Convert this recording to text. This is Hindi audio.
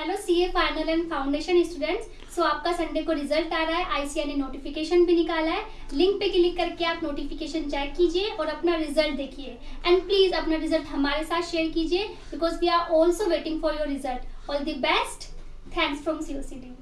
Hello CA final and foundation students so आपका संडे को रिज़ल्ट आ रहा है आईसीआई ने नोटिफिकेशन भी निकाला है. लिंक पे क्लिक करके आप नोटिफिकेशन चेक कीजिए और अपना रिज़ल्ट देखिए. एंड प्लीज़ अपना रिज़ल्ट हमारे साथ शेयर कीजिए because we are also waiting for your result all the best thanks from COCD